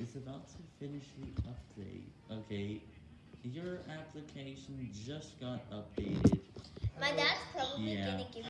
is about to finish the update. Okay, your application just got updated. My dad's probably Yeah. gonna give